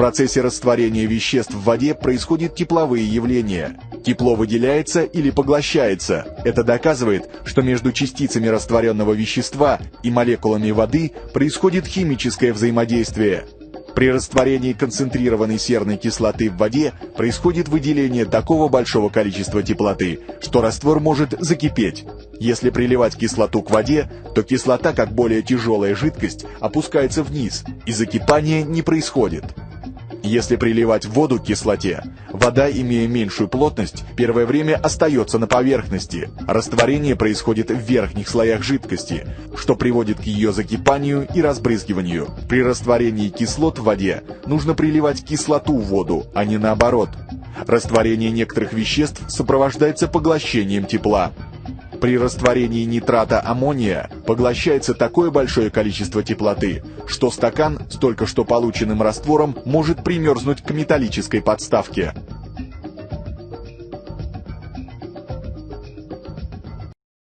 процессе растворения веществ в воде происходят тепловые явления. Тепло выделяется или поглощается. Это доказывает, что между частицами растворенного вещества и молекулами воды происходит химическое взаимодействие. При растворении концентрированной серной кислоты в воде происходит выделение такого большого количества теплоты, что раствор может закипеть. Если приливать кислоту к воде, то кислота, как более тяжелая жидкость, опускается вниз, и закипание не происходит. Если приливать воду к кислоте, вода, имея меньшую плотность, первое время остается на поверхности. Растворение происходит в верхних слоях жидкости, что приводит к ее закипанию и разбрызгиванию. При растворении кислот в воде нужно приливать кислоту в воду, а не наоборот. Растворение некоторых веществ сопровождается поглощением тепла. При растворении нитрата аммония поглощается такое большое количество теплоты, что стакан с только что полученным раствором может примерзнуть к металлической подставке.